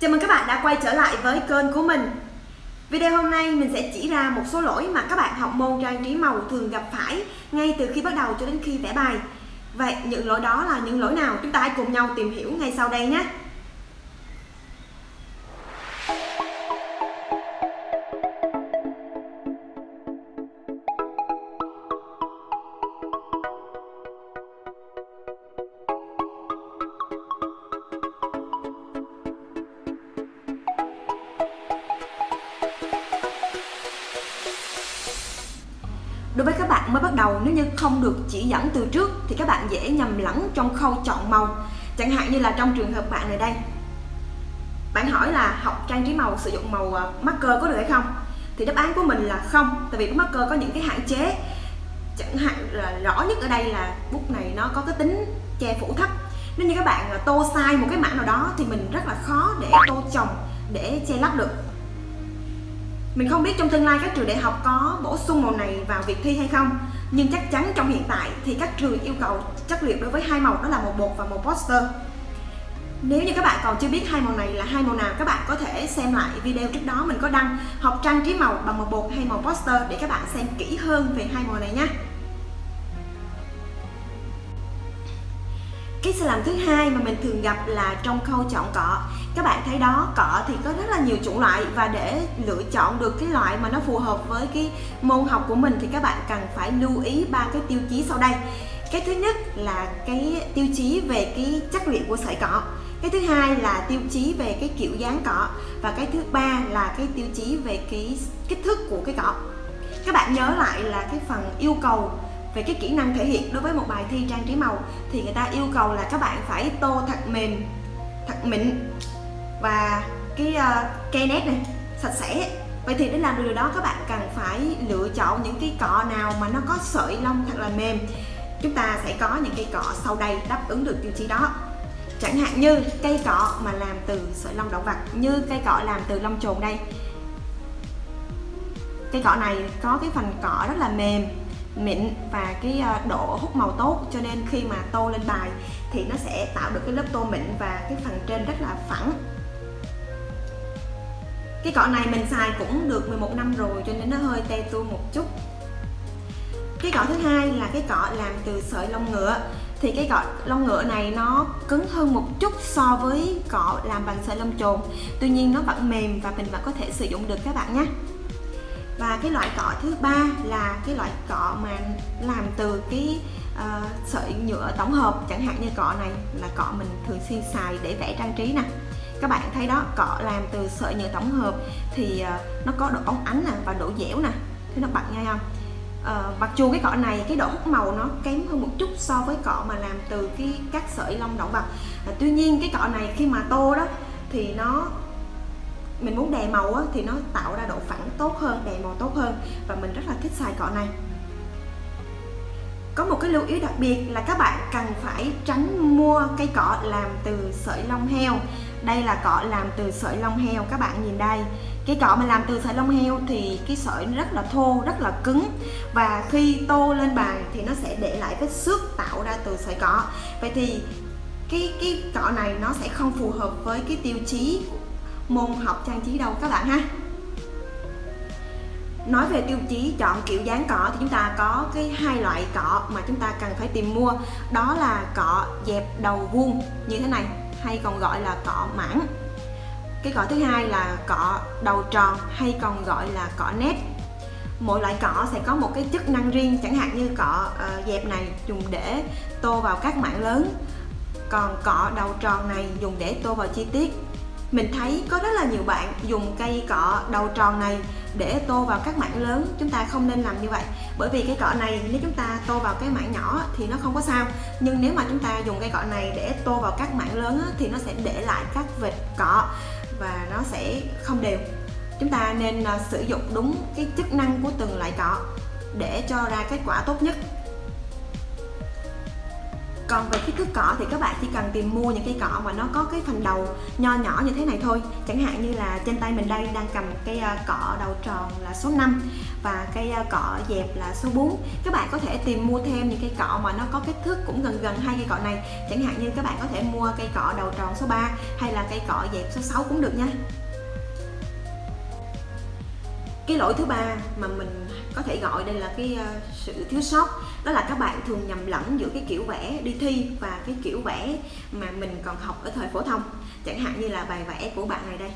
Chào mừng các bạn đã quay trở lại với kênh của mình. Video hôm nay mình sẽ chỉ ra một số lỗi mà các bạn học môn trang trí màu thường gặp phải ngay từ khi bắt đầu cho đến khi vẽ bài. Vậy những lỗi đó là những lỗi nào? Chúng ta hãy cùng nhau tìm hiểu ngay sau đây nhé. Bạn mới bắt đầu. Nếu như không được chỉ dẫn từ trước thì các bạn dễ nhầm lẫn trong khâu chọn màu. Chẳng hạn như là trong trường hợp bạn này đây. Bạn hỏi là học trang trí màu, sử dụng màu ờ, marker có được hay không? Thì đáp án của mình là không, Tại vì marker có những cái hạn chế. Chẳng hạn là rõ nhất ở đây là bút này nó có cái tính che phủ thấp. Nếu như các bạn ờ, tô sai một cái mảng nào đó thì mình rất là khó để tô chồng, để che lấp được mình không biết trong tương lai các trường đại học có bổ sung màu này vào việc thi hay không, Nhưng chắc chắn trong hiện tại thì các trường yêu cầu chất liệu đối với hai màu đó là màu bột và màu poster. Nếu như các bạn còn chưa biết hai màu này là hai màu nào, các bạn có thể xem lại video trước đó mình có đăng học trang trí màu bằng màu bột hay màu poster để các bạn xem kỹ hơn về hai màu này nhé cái sai lầm thứ hai mà mình thường gặp là trong khâu chọn cọ các bạn thấy đó cọ thì có rất là nhiều chủng loại và để lựa chọn được cái loại mà nó phù hợp với cái môn học của mình thì các bạn cần phải lưu ý ba cái tiêu chí sau đây. Cái thứ nhất là cái tiêu chí về cái chất liệu của sợi cọ cái thứ hai là tiêu chí về cái kiểu dáng cọ và cái thứ ba là cái tiêu chí về cái kích thước của cái cọ các bạn nhớ lại là cái phần yêu cầu về cái kỹ năng thể hiện đối với một bài thi trang trí màu thì người ta yêu cầu là các bạn phải tô thật mềm thật mịn và cái uh, cây nét này sạch sẽ. Vậy thì để làm được điều đó các bạn cần phải lựa chọn những cái cọ nào mà nó có sợi lông thật là mềm. Chúng ta sẽ có những cây cọ sau đây đáp ứng được tiêu chí đó. Chẳng hạn như cây cọ mà làm từ sợi lông động vật như cây cọ làm từ lông trồn đây. Cây cọ này có cái phần cọ rất là mềm mịn và cái ờ, độ hút màu tốt. Cho nên khi mà tô lên bài thì nó sẽ tạo được cái lớp tô mịn và cái phần trên rất là phẳng. Cái cọ này mình xài cũng được 11 năm rồi, cho nên nó hơi te tua một chút. Cái cọ thứ hai là cái cọ làm từ sợi lông ngựa. Thì cái cọ lông ngựa này nó cứng hơn một chút so với cọ làm bằng sợi lông trồn tuy nhiên nó vẫn mềm và mình vẫn có thể sử dụng được các bạn nhé và cái loại cọ thứ ba là cái loại cọ mà làm từ cái uh, sợi nhựa tổng hợp chẳng hạn như cọ này là cọ mình thường xuyên xài để vẽ trang trí nè. Các bạn thấy đó cọ làm từ sợi nhựa tổng hợp thì uh, nó có độ ống ánh nè và độ dẻo nè. Thế nó bật ngay không uh, mặc dù cái cọ này cái độ hút màu nó kém hơn một chút so với cọ mà làm từ cái các sợi lông động vật uh, tuy nhiên cái cọ này khi mà tô đó thì nó mình muốn đè màu á, thì nó tạo ra độ phẳng tốt hơn đè màu tốt hơn. Và mình rất là thích xài cọ này. Có một cái lưu ý đặc biệt là các bạn cần phải tránh mua cây cọ làm từ sợi lông heo. Đây là cọ làm từ sợi lông heo các bạn nhìn đây. Cái cọ mà làm từ sợi lông heo thì cái sợi nó rất là thô rất là cứng. Và khi tô lên bàn thì nó sẽ để lại vết xước tạo ra từ sợi cọ. Vậy thì cái cái cọ này nó sẽ không phù hợp với cái tiêu chí môn học trang trí đâu các bạn ha? Nói về tiêu chí chọn kiểu dáng cọ thì chúng ta có cái hai loại cọ mà chúng ta cần phải tìm mua. Đó là cọ dẹp đầu vuông như thế này hay còn gọi là cọ mảng. Cái cọ thứ hai là cọ đầu tròn hay còn gọi là cọ nét mỗi loại cọ sẽ có một cái chức năng riêng chẳng hạn như cọ uh, dẹp này dùng để tô vào các mảng lớn còn cọ đầu tròn này dùng để tô vào chi tiết mình thấy có rất là nhiều bạn dùng cây cọ đầu tròn này để tô vào các mảng lớn. Chúng ta không nên làm như vậy, bởi vì cái cọ này nếu chúng ta tô vào cái mảng nhỏ thì nó không có sao. Nhưng nếu mà chúng ta dùng cây cọ này để tô vào các mảng lớn thì nó sẽ để lại các vệt cọ và nó sẽ không đều. Chúng ta nên à, sử dụng đúng cái chức năng của từng loại cọ để cho ra kết quả tốt nhất còn về kích thước cỏ thì các bạn chỉ cần tìm mua những cây cỏ mà nó có cái phần đầu nho nhỏ như thế này thôi. Chẳng hạn như là trên tay mình đây đang cầm cây ờ, cỏ đầu tròn là số 5 và cây ờ, cỏ dẹp là số 4 các bạn có thể tìm mua thêm những cây cỏ mà nó có kích thước cũng gần gần hai cây cỏ này. Chẳng hạn như các bạn có thể mua cây cỏ đầu tròn số 3 hay là cây cỏ dẹp số 6 cũng được nha cái lỗi thứ ba mà mình có thể gọi đây là cái uh, sự thiếu sót đó là các bạn thường nhầm lẫn giữa cái kiểu vẽ đi thi và cái kiểu vẽ mà mình còn học ở thời phổ thông. Chẳng hạn như là bài vẽ của bạn này đây.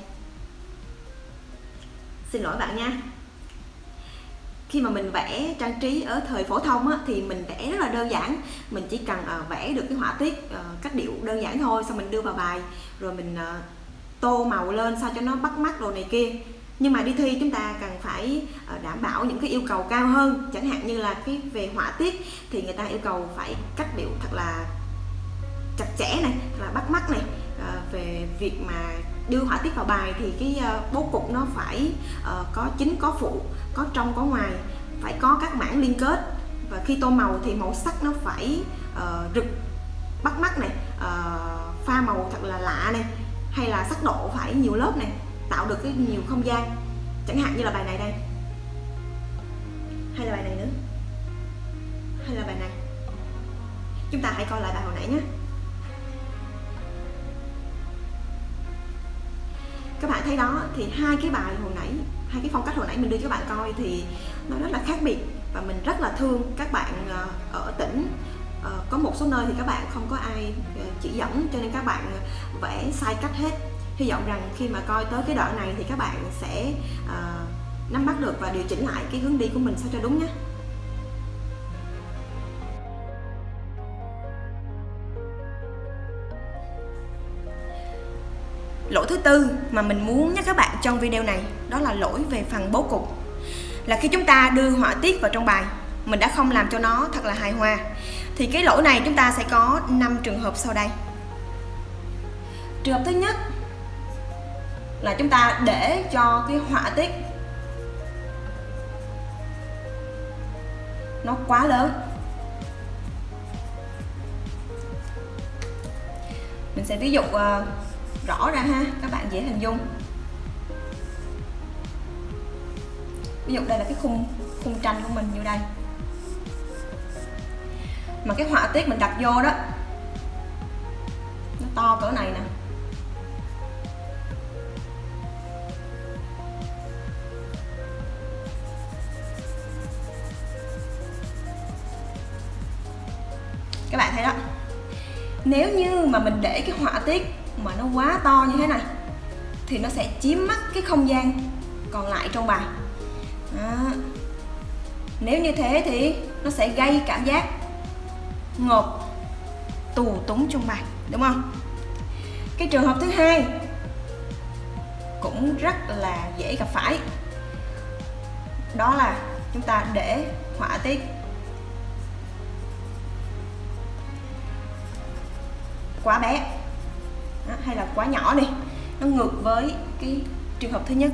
Xin lỗi bạn nha. Khi mà mình vẽ trang trí ở thời phổ thông á, thì mình vẽ rất là đơn giản. Mình chỉ cần uh, vẽ được cái họa tiết uh, cách điệu đơn giản thôi xong mình đưa vào bài rồi mình uh, tô màu lên sao cho nó bắt mắt đồ này kia nhưng mà đi thi chúng ta cần phải ờ, đảm bảo những cái yêu cầu cao hơn. Chẳng hạn như là cái về họa tiết thì người ta yêu cầu phải cách điệu thật là chặt chẽ này thật là bắt mắt này. À, về việc mà đưa họa tiết vào bài thì cái ờ, bố cục nó phải có chính có phụ có trong có ngoài phải có các mảng liên kết. Và khi tô màu thì màu sắc nó phải uh, rực bắt mắt này. Uh, pha màu thật là lạ này hay là sắc độ phải nhiều lớp này tạo được cái nhiều không gian. Chẳng hạn như là bài này đây. Hay là bài này nữa. Hay là bài này. Chúng ta hãy coi lại bài hồi nãy nhé. Các bạn thấy đó, thì hai cái bài hồi nãy, hai cái phong cách hồi nãy mình đưa cho các bạn coi thì nó rất là khác biệt và mình rất là thương các bạn ờ, ở tỉnh. Ờ, có một số nơi thì các bạn không có ai ờ, chỉ dẫn cho nên các bạn vẽ sai cách hết hy vọng rằng khi mà coi tới cái đoạn này thì các bạn sẽ uh, nắm bắt được và điều chỉnh lại cái hướng đi của mình sao cho đúng nhé. Lỗi thứ tư mà mình muốn nhắc các bạn trong video này đó là lỗi về phần bố cục. Là khi chúng ta đưa họa tiết vào trong bài mình đã không làm cho nó thật là hài hòa thì cái lỗi này chúng ta sẽ có 5 trường hợp sau đây. Trường hợp thứ nhất là chúng ta để cho cái họa tiết nó quá lớn. Mình sẽ ví dụ uh, rõ ra ha các bạn dễ hình dung. Ví dụ đây là cái khung khung tranh của mình như đây. Mà cái họa tiết mình đặt vô đó nó to cỡ này nè. Nếu như mà mình để cái họa tiết mà nó quá to như thế này, thì nó sẽ chiếm mất cái không gian còn lại trong bài. Đó. nếu như thế thì nó sẽ gây cảm giác ngộp tù túng trong bài, đúng không? Cái trường hợp thứ hai cũng rất là dễ gặp phải. Đó là chúng ta để họa tiết quá bé. Đó, hay là quá nhỏ đi. Nó ngược với cái trường hợp thứ nhất.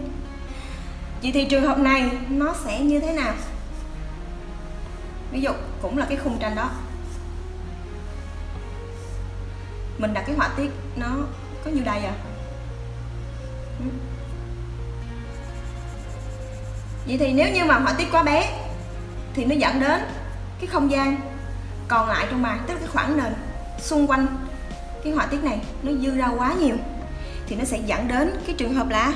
Vậy thì trường hợp này nó sẽ như thế nào? Ví dụ cũng là cái khung tranh đó. Mình đặt cái họa tiết nó có như đây à? Ừ. Vậy thì nếu như mà họa tiết quá bé thì nó dẫn đến cái không gian còn lại trong bài tức là cái khoảng nền xung quanh cái họa tiết này nó dư ra quá nhiều thì nó sẽ dẫn đến cái trường hợp là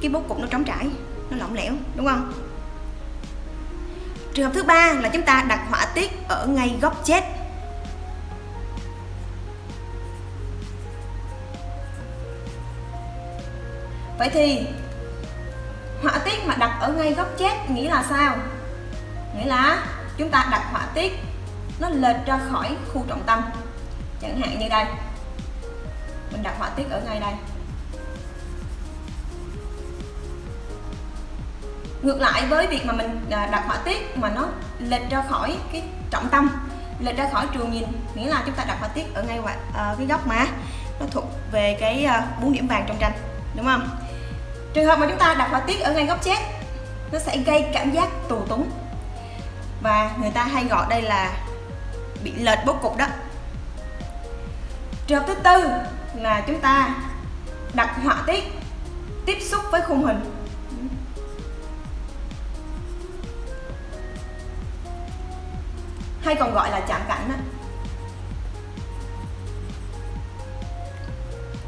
cái bố cục nó trống trải, nó lỏng lẻo, đúng không? Trường hợp thứ ba là chúng ta đặt họa tiết ở ngay góc chết. Vậy thì họa tiết mà đặt ở ngay góc chết nghĩa là sao? Nghĩa là chúng ta đặt họa tiết nó lệch ra khỏi khu trọng tâm. Chẳng hạn như đây mình đặt họa tiết ở ngay đây. Ngược lại với việc mà mình à, đặt họa tiết mà nó lệch ra khỏi cái trọng tâm lệch ra khỏi trường nhìn nghĩa là chúng ta đặt họa tiết ở ngay uh, cái góc mà nó thuộc về cái uh, bốn điểm vàng trong tranh đúng không? Trường hợp mà chúng ta đặt họa tiết ở ngay góc chết nó sẽ gây cảm giác tù túng. Và người ta hay gọi đây là bị lệch bố cục đó. Trường hợp thứ tư là chúng ta đặt họa tiết, tiếp xúc với khung hình hay còn gọi là chạm cảnh đó.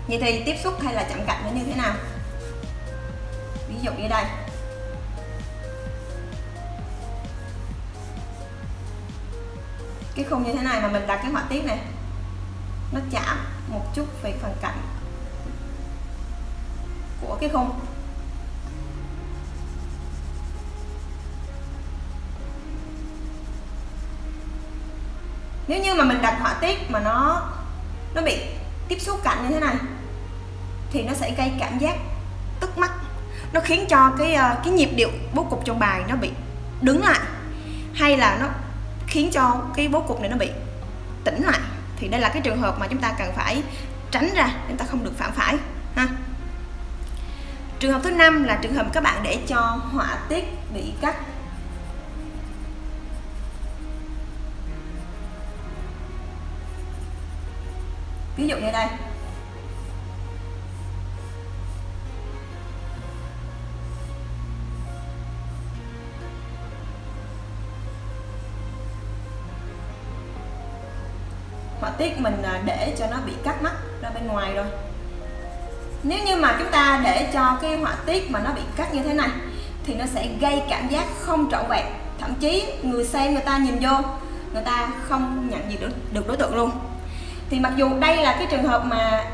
Vậy thì tiếp xúc hay là chạm cảnh nó như thế nào? Ví dụ như đây Cái khung như thế này mà mình đặt cái họa tiết này nó chạm một chút về phần cạnh Của cái khung. Nếu như mà mình đặt họa tiết mà nó nó bị tiếp xúc cạnh như thế này, thì nó sẽ gây cảm giác tức mắt. Nó khiến cho cái ờ, cái nhịp điệu bố cục trong bài nó bị đứng lại, hay là nó khiến cho cái bố cục này nó bị tĩnh lại thì đây là cái trường hợp mà chúng ta cần phải tránh ra chúng ta không được phạm phải, ha. Trường hợp thứ năm là trường hợp các bạn để cho họa tiết bị cắt. Ví dụ như đây. Tiết mình à, để cho nó bị cắt mắt ra bên ngoài rồi nếu như mà chúng ta để cho cái họa tiết mà nó bị cắt như thế này thì nó sẽ gây cảm giác không trọn vẹn. Thậm chí người xem người ta nhìn vô người ta không nhận gì được, được đối tượng luôn. Thì mặc dù đây là cái trường hợp mà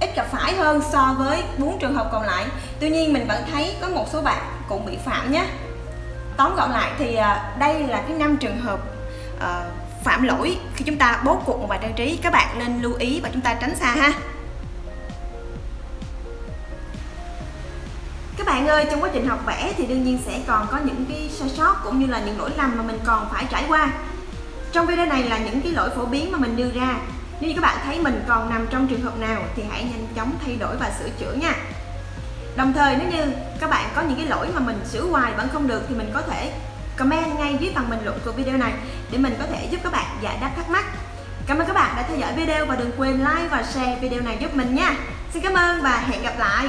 ít gặp phải hơn so với bốn trường hợp còn lại tuy nhiên mình vẫn thấy có một số bạn cũng bị phạm nhé tóm gọn lại thì à, đây là cái năm trường hợp uh, phạm lỗi khi chúng ta bố cục một bài trang trí. Các bạn nên lưu ý và chúng ta tránh xa ha. Các bạn ơi, trong quá trình học vẽ thì đương nhiên sẽ còn có những cái sai sót cũng như là những lỗi lầm mà mình còn phải trải qua. Trong video này là những cái lỗi phổ biến mà mình đưa ra. Nếu như các bạn thấy mình còn nằm trong trường hợp nào thì hãy nhanh chóng thay đổi và sửa chữa nha. Đồng thời, nếu như các bạn có những cái lỗi mà mình sửa hoài vẫn không được thì mình có thể comment ngay dưới phần bình luận của video này để mình có thể giúp các bạn giải đáp thắc mắc. Cảm ơn các bạn đã theo dõi video và đừng quên like và share video này giúp mình nha. Xin cảm ơn và hẹn gặp lại.